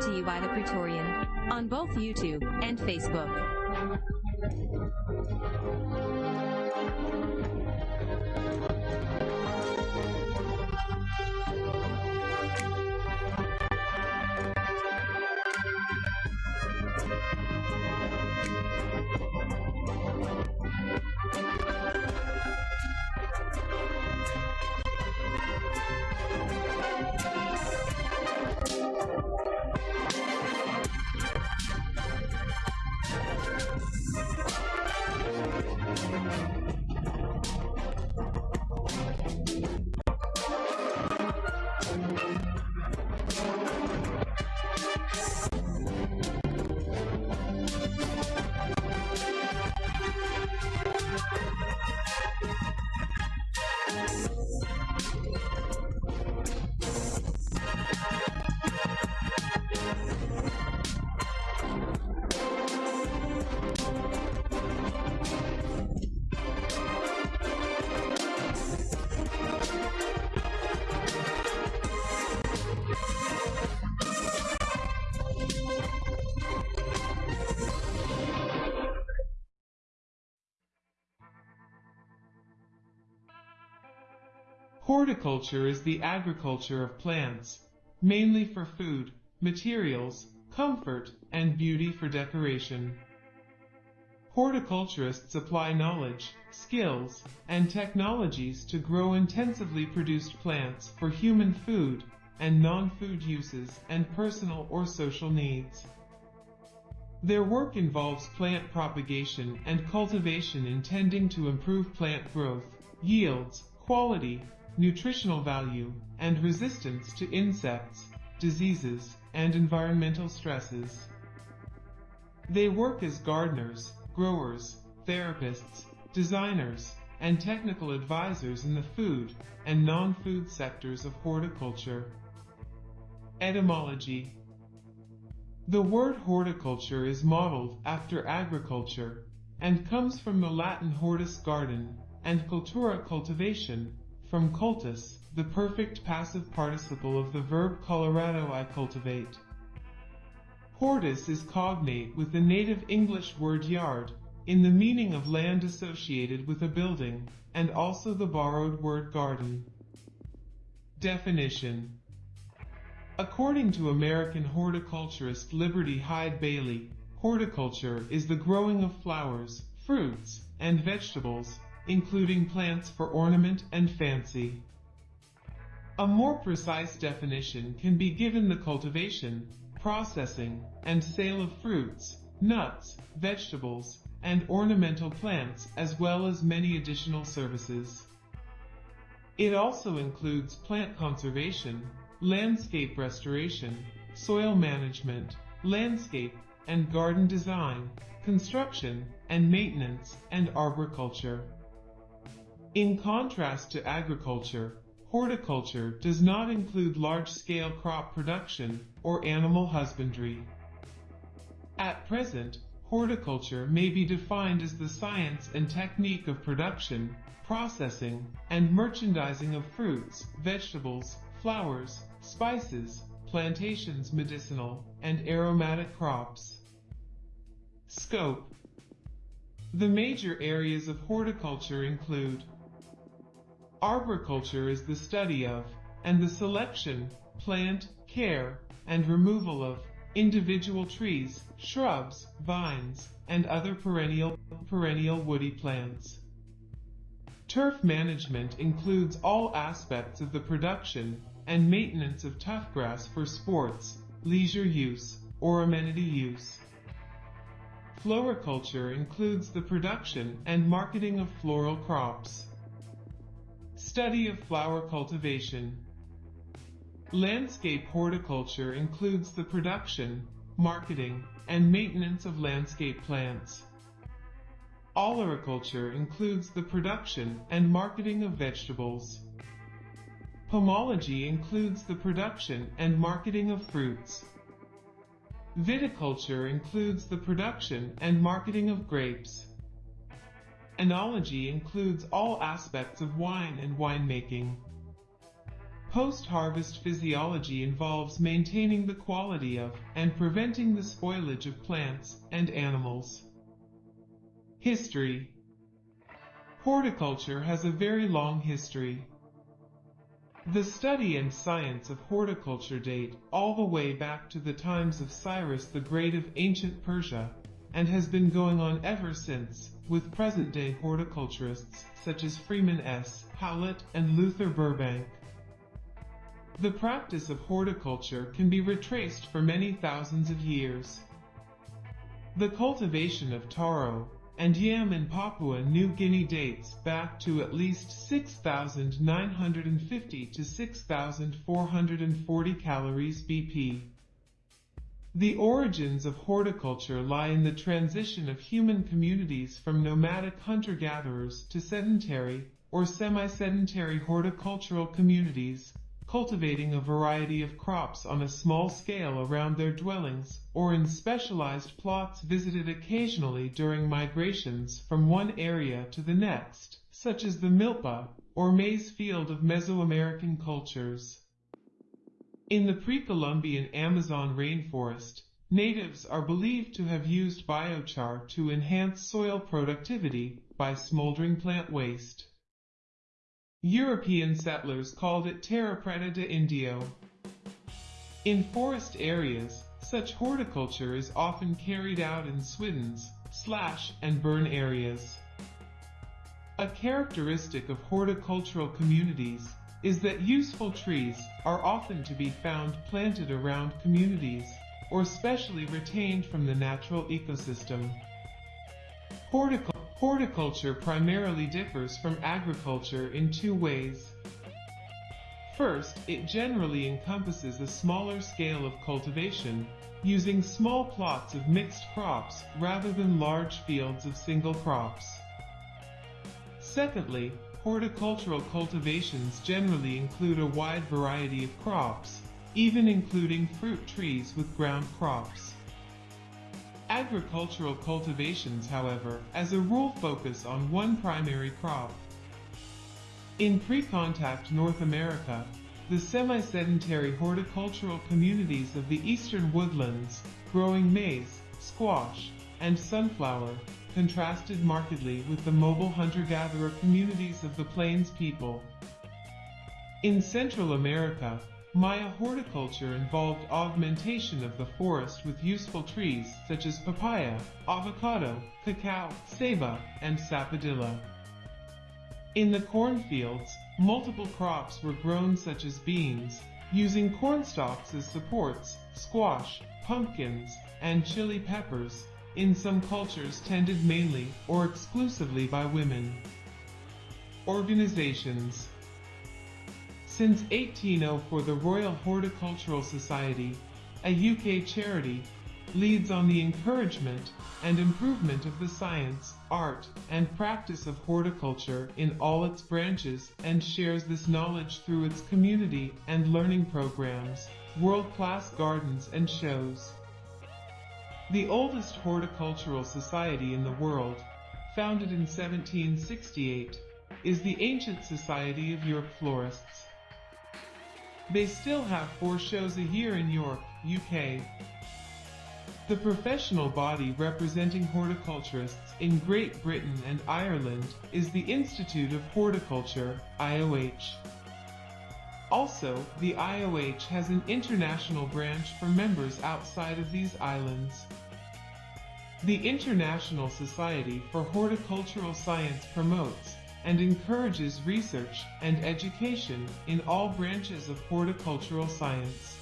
To you by the Praetorian on both YouTube and Facebook. Horticulture is the agriculture of plants, mainly for food, materials, comfort, and beauty for decoration. Horticulturists apply knowledge, skills, and technologies to grow intensively produced plants for human food and non-food uses and personal or social needs. Their work involves plant propagation and cultivation intending to improve plant growth, yields, quality, nutritional value, and resistance to insects, diseases, and environmental stresses. They work as gardeners, growers, therapists, designers, and technical advisors in the food and non-food sectors of horticulture. Etymology The word horticulture is modeled after agriculture and comes from the Latin hortus garden and cultura cultivation, from cultus, the perfect passive participle of the verb colorado I cultivate. Hortus is cognate with the native English word yard, in the meaning of land associated with a building, and also the borrowed word garden. Definition According to American horticulturist Liberty Hyde Bailey, horticulture is the growing of flowers, fruits, and vegetables, including plants for ornament and fancy. A more precise definition can be given the cultivation, processing, and sale of fruits, nuts, vegetables, and ornamental plants as well as many additional services. It also includes plant conservation, landscape restoration, soil management, landscape and garden design, construction and maintenance, and arboriculture. In contrast to agriculture, horticulture does not include large-scale crop production or animal husbandry. At present, horticulture may be defined as the science and technique of production, processing, and merchandising of fruits, vegetables, flowers, spices, plantations medicinal, and aromatic crops. Scope The major areas of horticulture include Arboriculture is the study of, and the selection, plant, care, and removal of, individual trees, shrubs, vines, and other perennial, perennial woody plants. Turf management includes all aspects of the production and maintenance of tough grass for sports, leisure use, or amenity use. Floriculture includes the production and marketing of floral crops. Study of flower cultivation. Landscape horticulture includes the production, marketing, and maintenance of landscape plants. Olericulture includes the production and marketing of vegetables. Pomology includes the production and marketing of fruits. Viticulture includes the production and marketing of grapes. Enology includes all aspects of wine and winemaking. Post-harvest physiology involves maintaining the quality of and preventing the spoilage of plants and animals. History Horticulture has a very long history. The study and science of horticulture date all the way back to the times of Cyrus the Great of ancient Persia, and has been going on ever since, with present-day horticulturists such as Freeman S. Howlett and Luther Burbank. The practice of horticulture can be retraced for many thousands of years. The cultivation of taro and yam in Papua New Guinea dates back to at least 6,950 to 6,440 calories BP. The origins of horticulture lie in the transition of human communities from nomadic hunter-gatherers to sedentary or semi-sedentary horticultural communities cultivating a variety of crops on a small scale around their dwellings, or in specialized plots visited occasionally during migrations from one area to the next, such as the milpa, or maize field of Mesoamerican cultures. In the pre-Columbian Amazon rainforest, natives are believed to have used biochar to enhance soil productivity by smoldering plant waste. European settlers called it terra preta de indio. In forest areas, such horticulture is often carried out in swiddens, slash and burn areas. A characteristic of horticultural communities is that useful trees are often to be found planted around communities or specially retained from the natural ecosystem. Horticulture Horticulture primarily differs from agriculture in two ways. First, it generally encompasses a smaller scale of cultivation, using small plots of mixed crops rather than large fields of single crops. Secondly, horticultural cultivations generally include a wide variety of crops, even including fruit trees with ground crops. Agricultural cultivations, however, as a rule focus on one primary crop. In pre-contact North America, the semi-sedentary horticultural communities of the eastern woodlands, growing maize, squash, and sunflower, contrasted markedly with the mobile hunter-gatherer communities of the plains people. In Central America, Maya horticulture involved augmentation of the forest with useful trees such as papaya, avocado, cacao, ceiba, and sapodilla. In the cornfields, multiple crops were grown such as beans, using corn stalks as supports, squash, pumpkins, and chili peppers, in some cultures tended mainly or exclusively by women. Organizations since 1804 the Royal Horticultural Society, a UK charity, leads on the encouragement and improvement of the science, art, and practice of horticulture in all its branches and shares this knowledge through its community and learning programs, world-class gardens and shows. The oldest horticultural society in the world, founded in 1768, is the Ancient Society of York Florists. They still have four shows a year in York, UK. The professional body representing horticulturists in Great Britain and Ireland is the Institute of Horticulture, IOH. Also, the IOH has an international branch for members outside of these islands. The International Society for Horticultural Science promotes and encourages research and education in all branches of horticultural science.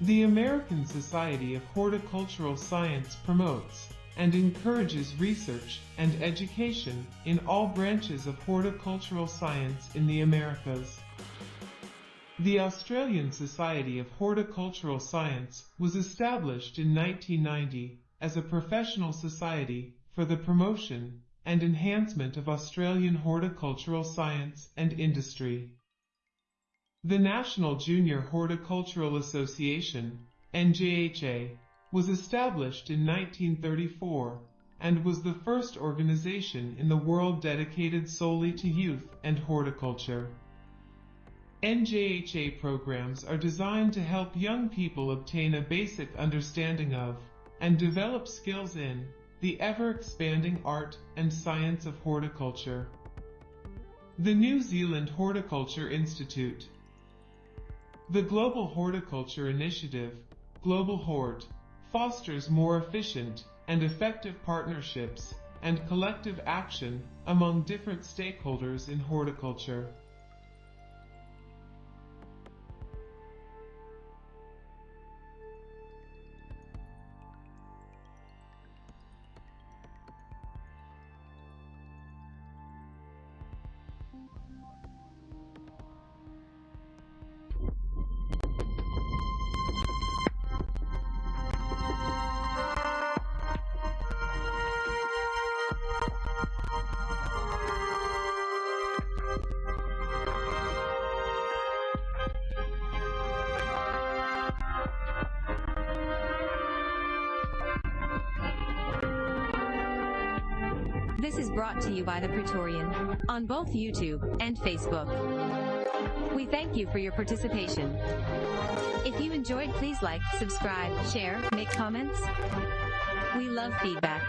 The American Society of Horticultural Science promotes and encourages research and education in all branches of horticultural science in the Americas. The Australian Society of Horticultural Science was established in 1990 as a professional society for the promotion and enhancement of Australian horticultural science and industry. The National Junior Horticultural Association, NJHA, was established in 1934 and was the first organization in the world dedicated solely to youth and horticulture. NJHA programs are designed to help young people obtain a basic understanding of and develop skills in the ever-expanding art and science of horticulture. The New Zealand Horticulture Institute The Global Horticulture Initiative, Global Hort, fosters more efficient and effective partnerships and collective action among different stakeholders in horticulture. This is brought to you by the Praetorian on both YouTube and Facebook. We thank you for your participation. If you enjoyed, please like, subscribe, share, make comments. We love feedback.